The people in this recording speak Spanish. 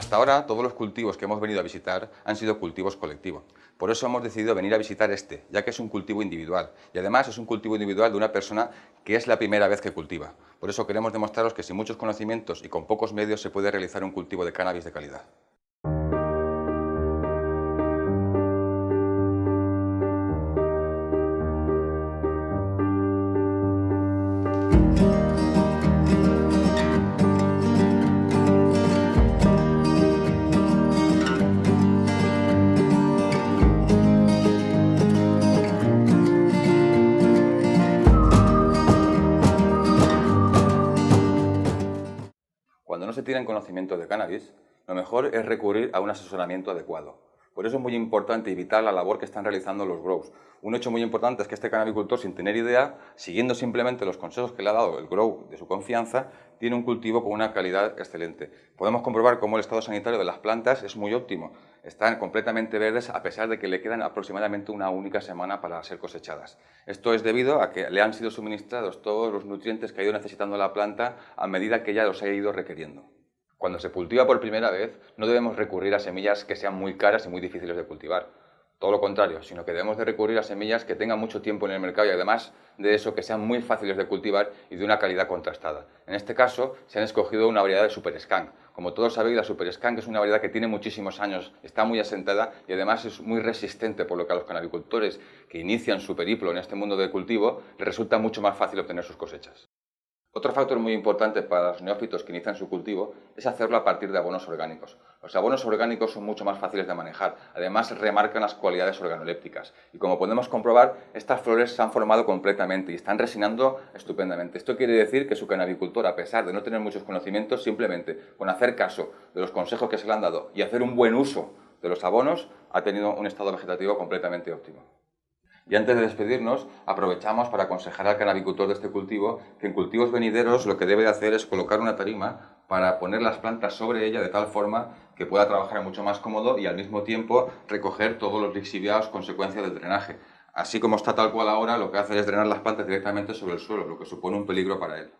Hasta ahora, todos los cultivos que hemos venido a visitar han sido cultivos colectivos. Por eso hemos decidido venir a visitar este, ya que es un cultivo individual. Y además es un cultivo individual de una persona que es la primera vez que cultiva. Por eso queremos demostraros que sin muchos conocimientos y con pocos medios se puede realizar un cultivo de cannabis de calidad. Cuando no se tiene conocimiento de cannabis, lo mejor es recurrir a un asesoramiento adecuado. Por eso es muy importante evitar la labor que están realizando los grows. Un hecho muy importante es que este cannabicultor, sin tener idea, siguiendo simplemente los consejos que le ha dado el grow de su confianza, tiene un cultivo con una calidad excelente. Podemos comprobar cómo el estado sanitario de las plantas es muy óptimo. Están completamente verdes a pesar de que le quedan aproximadamente una única semana para ser cosechadas. Esto es debido a que le han sido suministrados todos los nutrientes que ha ido necesitando la planta a medida que ella los ha ido requiriendo. Cuando se cultiva por primera vez, no debemos recurrir a semillas que sean muy caras y muy difíciles de cultivar. Todo lo contrario, sino que debemos de recurrir a semillas que tengan mucho tiempo en el mercado y además de eso que sean muy fáciles de cultivar y de una calidad contrastada. En este caso se han escogido una variedad de Super Skunk. Como todos sabéis, la Super Skunk es una variedad que tiene muchísimos años, está muy asentada y además es muy resistente, por lo que a los canabicultores que inician su periplo en este mundo del cultivo les resulta mucho más fácil obtener sus cosechas. Otro factor muy importante para los neófitos que inician su cultivo es hacerlo a partir de abonos orgánicos. Los abonos orgánicos son mucho más fáciles de manejar, además remarcan las cualidades organolépticas y como podemos comprobar, estas flores se han formado completamente y están resinando estupendamente. Esto quiere decir que su canabicultor, a pesar de no tener muchos conocimientos, simplemente con hacer caso de los consejos que se le han dado y hacer un buen uso de los abonos, ha tenido un estado vegetativo completamente óptimo. Y antes de despedirnos, aprovechamos para aconsejar al canabicultor de este cultivo que en cultivos venideros lo que debe de hacer es colocar una tarima para poner las plantas sobre ella de tal forma que pueda trabajar mucho más cómodo y al mismo tiempo recoger todos los lixiviados consecuencia del drenaje. Así como está tal cual ahora, lo que hace es drenar las plantas directamente sobre el suelo, lo que supone un peligro para él.